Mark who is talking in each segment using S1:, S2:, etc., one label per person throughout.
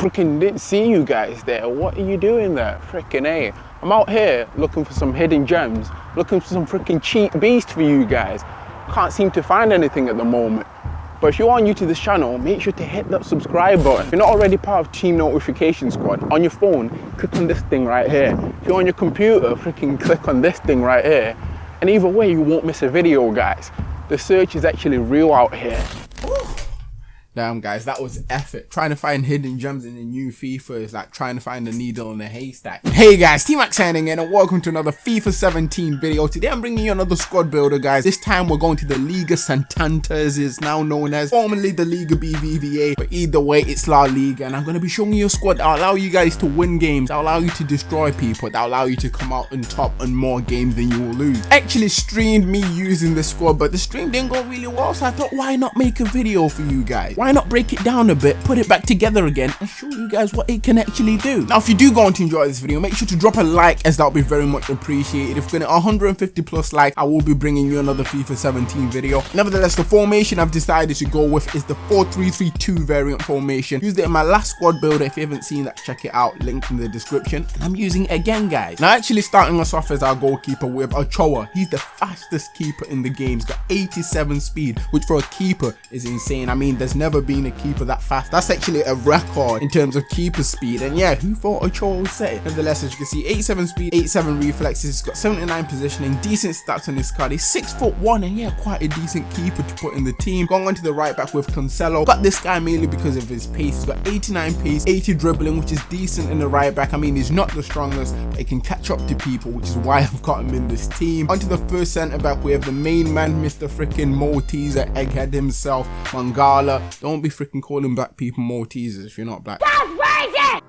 S1: freaking didn't see you guys there. What are you doing there? Freaking A. I'm out here looking for some hidden gems, looking for some freaking cheap beast for you guys. Can't seem to find anything at the moment. But if you are new to this channel, make sure to hit that subscribe button. If you're not already part of Team Notification Squad, on your phone, click on this thing right here. If you're on your computer, freaking click on this thing right here. And either way, you won't miss a video, guys. The search is actually real out here.
S2: Damn guys, that was effort. Trying to find hidden gems in the new FIFA is like trying to find a needle in a haystack. Hey guys, T-Max signing in and welcome to another FIFA 17 video. Today I'm bringing you another squad builder guys. This time we're going to the Liga Santander as is now known as, formerly the Liga BBVA. But either way, it's La Liga and I'm going to be showing you a squad that will allow you guys to win games, that will allow you to destroy people, that will allow you to come out on top on more games than you will lose. Actually streamed me using this squad, but the stream didn't go really well, so I thought why not make a video for you guys? Why not break it down a bit, put it back together again, and show you guys what it can actually do. Now, if you do go on to enjoy this video, make sure to drop a like as that would be very much appreciated. If we get 150 plus likes, I will be bringing you another FIFA 17 video. Nevertheless, the formation I've decided to go with is the 4-3-3-2 variant formation. Used it in my last squad builder. If you haven't seen that, check it out. Link in the description. And I'm using it again, guys. Now, actually starting us off as our goalkeeper with Ochoa. He's the fastest keeper in the game. He's got 87 speed, which for a keeper is insane. I mean, there's never been a keeper that fast. That's actually a record in terms of keeper speed. And yeah, who thought Ochoa would say it? Nevertheless, as you can see, 87 speed, 87 reflexes, he's got 79 positioning, decent stats on his card. He's 6 foot 1 and yeah, quite a decent keeper to put in the team. Going on to the right back with Cancelo. Got this guy mainly because of his pace. He's got 89 pace, 80 dribbling, which is decent in the right back. I mean, he's not the strongest, but he can catch up to people, which is why I've got him in this team. Onto the first centre back, we have the main man, Mr. freaking Malteser, egghead himself, Mangala. Don't be freaking calling black people Maltesers if you're not black. That's racist!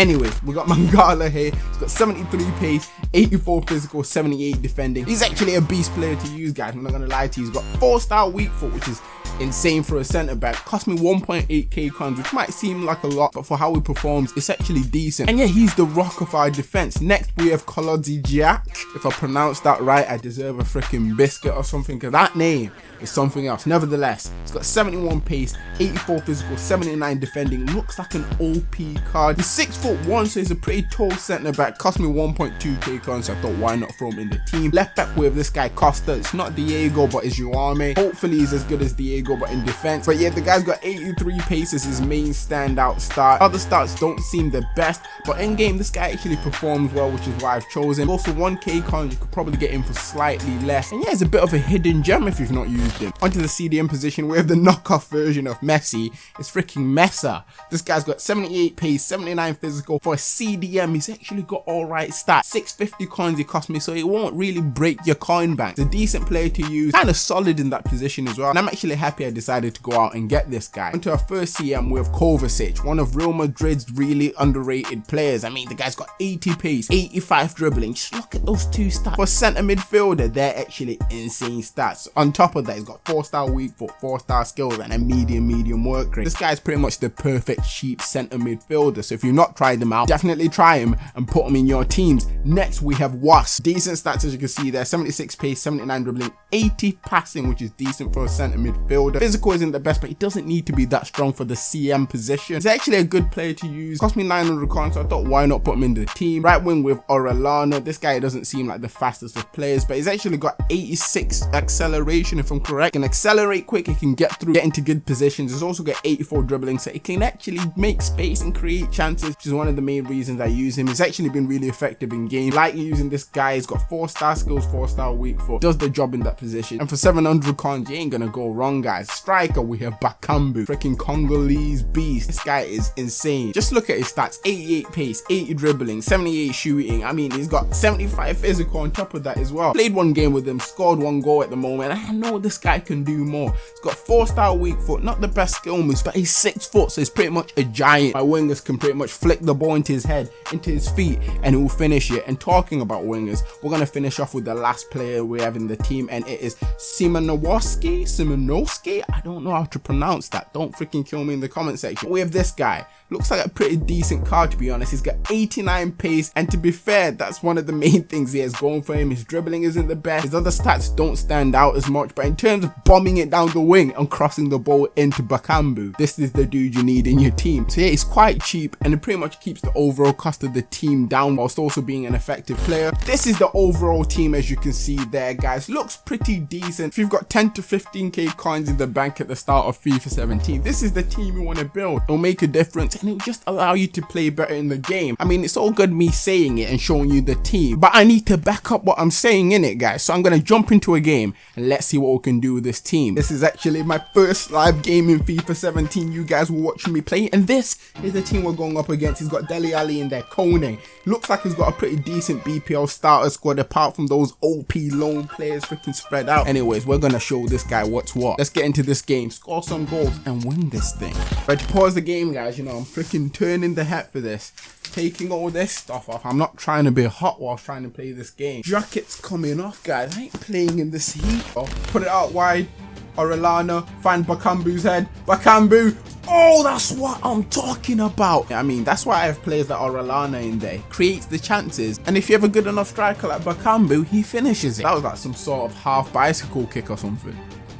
S2: Anyways, we got Mangala here. He's got 73 pace, 84 physical, 78 defending. He's actually a beast player to use, guys. I'm not gonna lie to you. He's got 4 star weak foot, which is insane for a centre back. Cost me 1.8k coins, which might seem like a lot, but for how he performs, it's actually decent. And yeah, he's the rock of our defense. Next, we have Kolodzi Jack. If I pronounce that right, I deserve a freaking biscuit or something, because that name is something else. Nevertheless, he's got 71 pace, 84 physical, 79 defending. Looks like an OP card. He's 6 foot 1, so he's a pretty tall centre back. Cost me 1.2k coins, so I thought why not throw him in the team. Left back with this guy Costa. It's not Diego, but it's Jaume. Hopefully he's as good as Diego, but in defense. But yeah, the guy's got 83 pace as his main standout start. Other starts don't seem the best, but in game, this guy actually performs well, which is why I've chosen. Also, 1k coins, you could probably get him for slightly less. And yeah, it's a bit of a hidden gem if you've not used him. Onto the CDM position, we have the knockoff version of Messi. It's freaking Messa. This guy's got 78 pace, 79 physical. For a CDM, he's actually got alright stats. 650 coins it cost me, so it won't really break your coin bank. It's a decent player to use, kind of solid in that position as well. And I'm actually happy I decided to go out and get this guy. Onto our first CM with Kovacic, one of Real Madrid's really underrated players. I mean, the guy's got 80 pace, 85 dribbling. Just look at those two stats. For centre midfielder, they're actually insane stats. On top of that, he's got 4 star weak foot, 4 star skills and a medium medium work rate. This guy's pretty much the perfect cheap centre midfielder so if you've not tried him out, definitely try him and put him in your teams. Next we have Wass. Decent stats as you can see there, 76 pace, 79 dribbling, 80 passing which is decent for a centre midfielder. Physical isn't the best but he doesn't need to be that strong for the CM position. He's actually a good player to use. Cost me 900 coins so I thought why not put him in the team. Right wing with Orellana. This guy doesn't seem like the fastest of players but he's actually got 86 acceleration if I'm correct. Can accelerate quick, he can get through, get into good positions. He's also got 84 dribbling, so he can actually make space and create chances, which is one of the main reasons I use him. He's actually been really effective in game. Like using this guy, he's got 4 star skills, 4 star weak foot, does the job in that position. And for 700 coins, you ain't gonna go wrong, guys. Striker, we have Bakambu, freaking Congolese beast. This guy is insane. Just look at his stats, 88 pace, 80 dribbling, 78 shooting. I mean, he's got 75 physical on top of that as well. Played one game with him, scored one goal at the moment. I know this guy can do more. He's got four star weak foot, not the best skill moves, but he's six foot, so he's pretty much a giant. My wingers can pretty much flick the ball into his head, into his feet, and he will finish it. And talking about wingers, we're gonna finish off with the last player we have in the team, and it is Szymanowski. Szymanowski Sasuke? I don't know how to pronounce that. Don't freaking kill me in the comment section. We have this guy. Looks like a pretty decent card to be honest. He's got 89 pace and to be fair, that's one of the main things he has going for him. His dribbling isn't the best. His other stats don't stand out as much, but in terms of bombing it down the wing and crossing the ball into Bakambu, this is the dude you need in your team. So yeah, he's quite cheap and it pretty much keeps the overall cost of the team down whilst also being an effective player. This is the overall team as you can see there guys. Looks pretty decent. If you've got 10 to 15k coins in the bank at the start of FIFA 17, this is the team you want to build. It'll make a difference and it'll just allow you to play better in the game. I mean, it's all good me saying it and showing you the team, but I need to back up what I'm saying in it, guys. So I'm going to jump into a game and let's see what we can do with this team. This is actually my first live game in FIFA 17. You guys were watching me play, and this is the team we're going up against. He's got Dele Alli in there, Kone. Looks like he's got a pretty decent BPL starter squad apart from those OP loan players freaking spread out. Anyways, we're going to show this guy what's what. Let's get into this game, score some goals, and win this thing. Right, to pause the game, guys, you know, I'm freaking turning the head for this. Taking all this stuff off. I'm not trying to be hot while trying to play this game. Jacket's coming off, guys. I ain't playing in this heat. Oh, put it out wide. Orellana, find Bakambu's head. Bakambu. Oh, that's what I'm talking about. I mean, that's why I have players like Orellana in there. Creates the chances. And if you have a good enough striker like Bakambu, he finishes it. That was like some sort of half bicycle kick or something.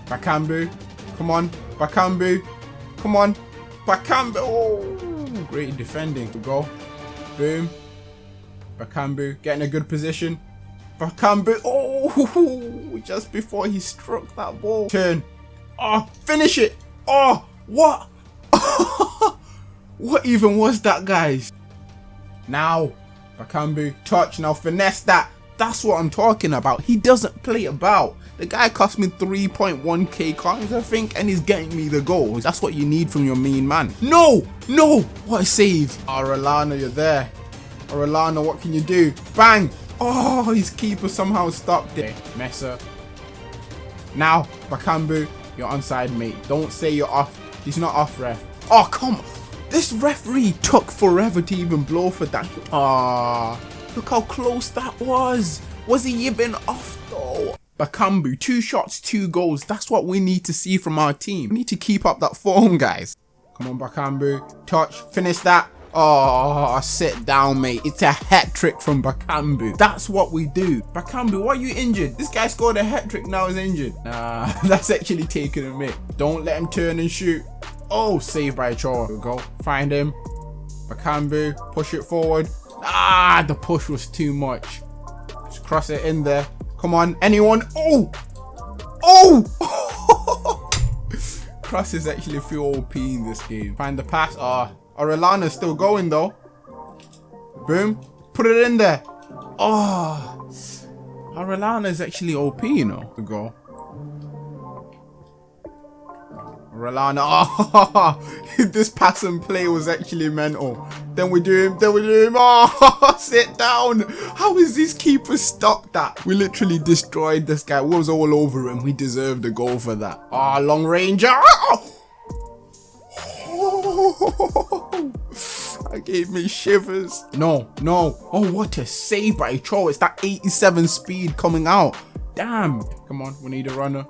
S2: Bakambu. Come on. Bakambu. Come on. Bakambu. Oh, great defending. To go. Boom. Bakambu getting a good position. Bakambu. Oh, just before he struck that ball. Turn. Oh, finish it. Oh, what? what even was that, guys? Now, Bakambu, touch. Now, finesse that. That's what I'm talking about. He doesn't play about. The guy cost me 3.1k coins, I think, and he's getting me the goals. That's what you need from your mean man. No! No! What a save. Orellana, you're there. Orellana, what can you do? Bang! Oh, his keeper somehow stopped it. Messer. Now, Bakambu, you're onside, mate. Don't say you're off. He's not off, ref. Oh, come on. This referee took forever to even blow for that. Ah, look how close that was. Was he even off? Bakambu, two shots, two goals. That's what we need to see from our team. We need to keep up that form, guys. Come on, Bakambu. Touch. Finish that. Oh, sit down, mate. It's a hat trick from Bakambu. That's what we do. Bakambu, why are you injured? This guy scored a hat trick, now he's injured. Nah, that's actually taking a mic. Don't let him turn and shoot. Oh, saved by Chor. we go. Find him. Bakambu, push it forward. Ah, the push was too much. Just cross it in there. Come on, anyone? Oh! Oh! cross is actually feel OP in this game. Find the pass. Ah, oh, Orellana's still going though. Boom. Put it in there. Oh. Orellana is actually OP, you know, to go. Rolana. Oh, this pass and play was actually mental. Then we do him, then we do him. Oh, sit down. How is this keeper stopped that? We literally destroyed this guy. We was all over him. We deserved a goal for that. Ah, oh, long ranger. Oh. That gave me shivers. No, no. Oh, what a save by Cho. It's that 87 speed coming out. Damn. Come on, we need a runner.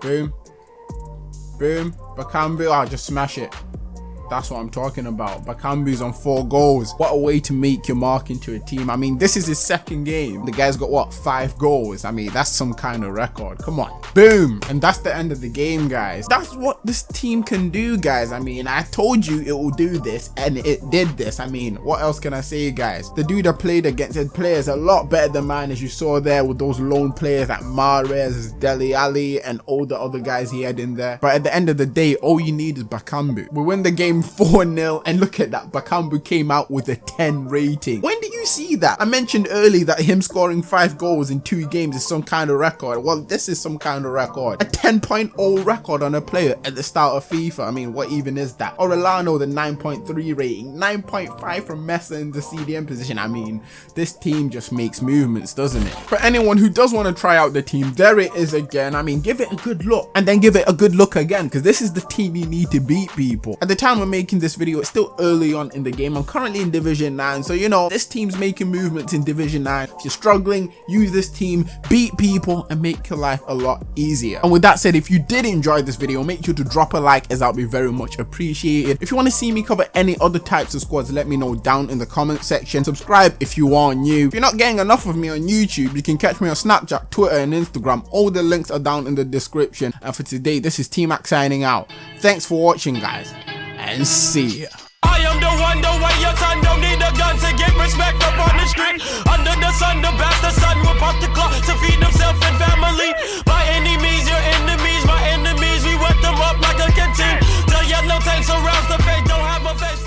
S2: Boom. Boom. Bakambu. Ah, just smash it. That's what I'm talking about. Bakambu's on four goals. What a way to make your mark into a team. I mean, this is his second game. The guy's got, what, five goals? I mean, that's some kind of record. Come on. Boom. And that's the end of the game, guys. That's what this team can do, guys. I mean, I told you it will do this, and it did this. I mean, what else can I say, guys? The dude that played against his players a lot better than mine, as you saw there with those loan players like Mahrez, Dele Alli, and all the other guys he had in there. But at the end of the day, all you need is Bakambu. We win the game 4-0 and look at that Bakambu came out with a 10 rating. When you see that? I mentioned earlier that him scoring five goals in two games is some kind of record. Well this is some kind of record. A 10.0 record on a player at the start of fifa. I mean what even is that? Orellana the 9.3 rating. 9.5 from messi in the cdm position. I mean this team just makes movements doesn't it? For anyone who does want to try out the team there it is again. I mean give it a good look. And then give it a good look again because this is the team you need to beat people. At the time we're making this video it's still early on in the game. I'm currently in division 9 so you know this team's teams making movements in Division 9. If you're struggling, use this team, beat people, and make your life a lot easier. And with that said, if you did enjoy this video, make sure to drop a like as that would be very much appreciated. If you want to see me cover any other types of squads, let me know down in the comment section. Subscribe if you are new. If you're not getting enough of me on YouTube, you can catch me on Snapchat, Twitter, and Instagram. All the links are down in the description. And for today, this is T-Mac signing out. Thanks for watching, guys, and see ya
S3: respect up on the street. Under the sun, the bastard son will pop the clock to feed himself and family. By any means, your enemies, my enemies, we wet them up like a canteen. The yellow tank surrounds the face, don't have a face.